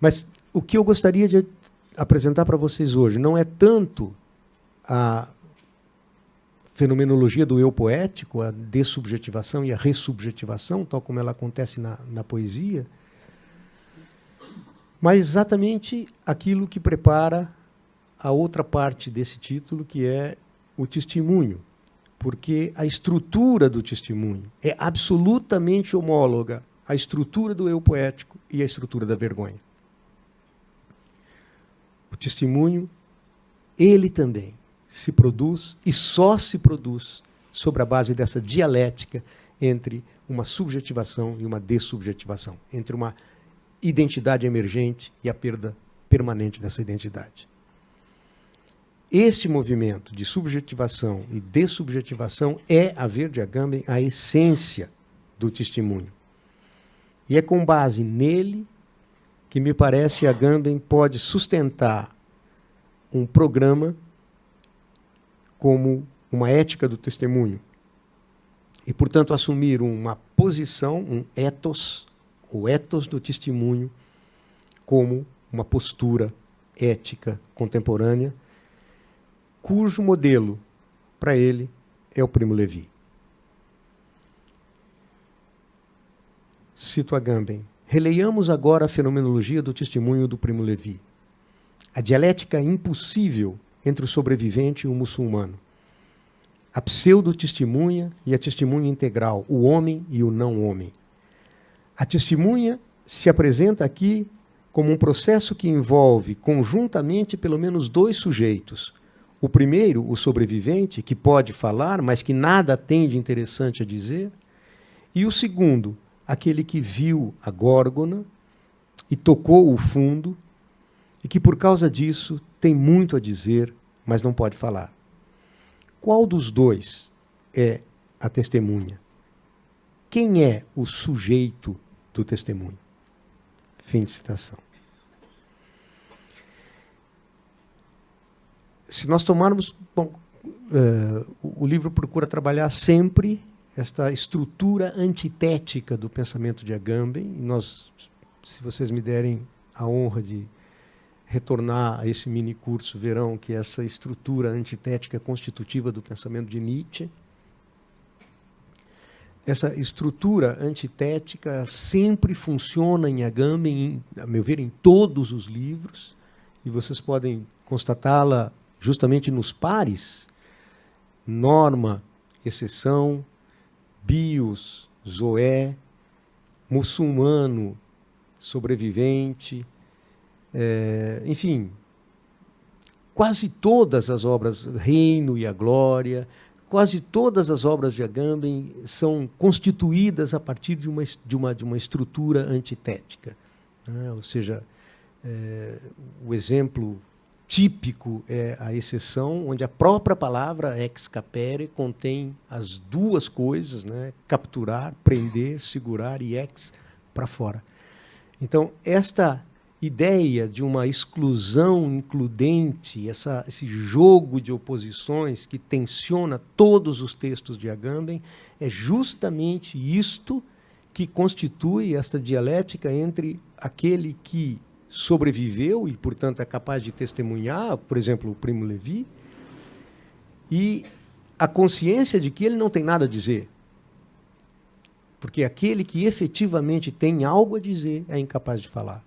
Mas o que eu gostaria de apresentar para vocês hoje não é tanto a fenomenologia do eu poético, a dessubjetivação e a ressubjetivação, tal como ela acontece na, na poesia, mas exatamente aquilo que prepara a outra parte desse título, que é o testemunho. Porque a estrutura do testemunho é absolutamente homóloga à estrutura do eu poético e à estrutura da vergonha. O testemunho, ele também se produz e só se produz sobre a base dessa dialética entre uma subjetivação e uma dessubjetivação, entre uma identidade emergente e a perda permanente dessa identidade. Este movimento de subjetivação e dessubjetivação é, a ver de Agamben, a essência do testemunho. E é com base nele que me parece Agamben pode sustentar um programa como uma ética do testemunho e, portanto, assumir uma posição, um ethos, o ethos do testemunho, como uma postura ética contemporânea, cujo modelo, para ele, é o Primo Levi. Cito Agamben. Releiamos agora a fenomenologia do testemunho do Primo Levi. A dialética impossível entre o sobrevivente e o muçulmano. A pseudo-testemunha e a testemunha integral, o homem e o não-homem. A testemunha se apresenta aqui como um processo que envolve conjuntamente pelo menos dois sujeitos. O primeiro, o sobrevivente, que pode falar, mas que nada tem de interessante a dizer. E o segundo, aquele que viu a górgona e tocou o fundo e que por causa disso tem muito a dizer, mas não pode falar. Qual dos dois é a testemunha? Quem é o sujeito do testemunho? Fim de citação. Se nós tomarmos. Bom, uh, o livro procura trabalhar sempre esta estrutura antitética do pensamento de Agamben. E nós, se vocês me derem a honra de retornar a esse mini curso, verão que essa estrutura antitética constitutiva do pensamento de Nietzsche. Essa estrutura antitética sempre funciona em Agamben, a meu ver, em todos os livros, e vocês podem constatá-la justamente nos pares, norma, exceção, bios, zoé, muçulmano, sobrevivente, é, enfim, quase todas as obras, Reino e a Glória, quase todas as obras de Agamben são constituídas a partir de uma, de uma, de uma estrutura antitética. Né? Ou seja, é, o exemplo típico é a exceção, onde a própria palavra ex capere contém as duas coisas, né? capturar, prender, segurar e ex para fora. Então, esta ideia de uma exclusão includente, essa, esse jogo de oposições que tensiona todos os textos de Agamben, é justamente isto que constitui esta dialética entre aquele que sobreviveu e, portanto, é capaz de testemunhar, por exemplo, o primo Levi, e a consciência de que ele não tem nada a dizer. Porque aquele que efetivamente tem algo a dizer é incapaz de falar.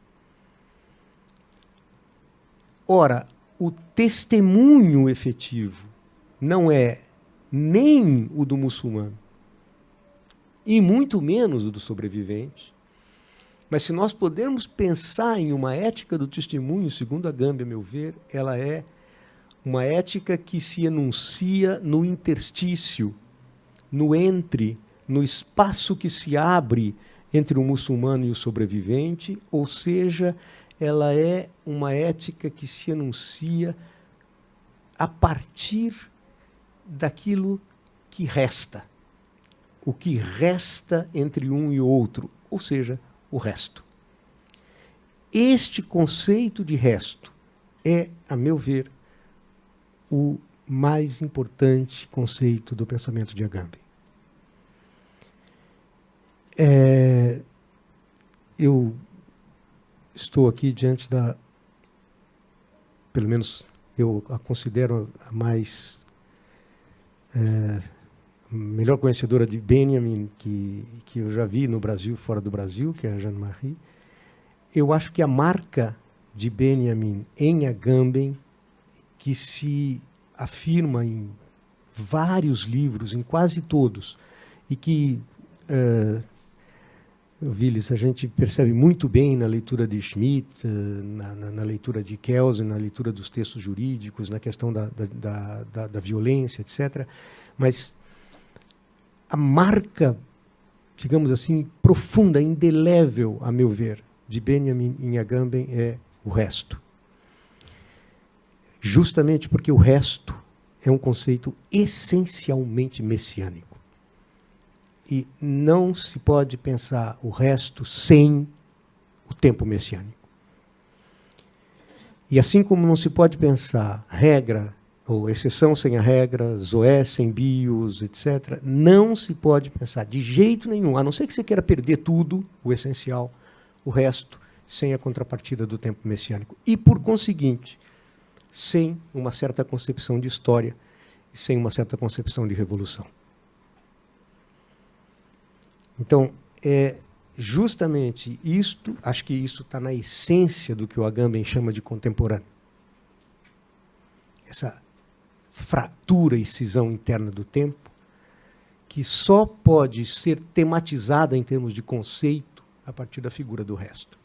Ora, o testemunho efetivo não é nem o do muçulmano, e muito menos o do sobrevivente. Mas se nós pudermos pensar em uma ética do testemunho, segundo a Gâmbia, a meu ver, ela é uma ética que se enuncia no interstício, no entre, no espaço que se abre entre o muçulmano e o sobrevivente, ou seja, ela é uma ética que se anuncia a partir daquilo que resta. O que resta entre um e outro, ou seja, o resto. Este conceito de resto é, a meu ver, o mais importante conceito do pensamento de Agamben. É, eu estou aqui diante da, pelo menos eu a considero a mais é, melhor conhecedora de Benjamin que, que eu já vi no Brasil, fora do Brasil, que é a Jeanne-Marie. Eu acho que a marca de Benjamin em Agamben, que se afirma em vários livros, em quase todos, e que uh, Willis, a gente percebe muito bem na leitura de Schmidt, eh, na, na, na leitura de Kelsen, na leitura dos textos jurídicos, na questão da, da, da, da violência, etc. Mas a marca, digamos assim, profunda, indelével, a meu ver, de Benjamin Inhagamben é o resto. Justamente porque o resto é um conceito essencialmente messiânico. E não se pode pensar o resto sem o tempo messiânico. E assim como não se pode pensar regra ou exceção sem a regra, zoé sem bios, etc., não se pode pensar de jeito nenhum, a não ser que você queira perder tudo, o essencial, o resto, sem a contrapartida do tempo messiânico. E, por conseguinte, sem uma certa concepção de história e sem uma certa concepção de revolução. Então, é justamente isto, acho que isso está na essência do que o Agamben chama de contemporâneo. Essa fratura e cisão interna do tempo, que só pode ser tematizada em termos de conceito a partir da figura do resto.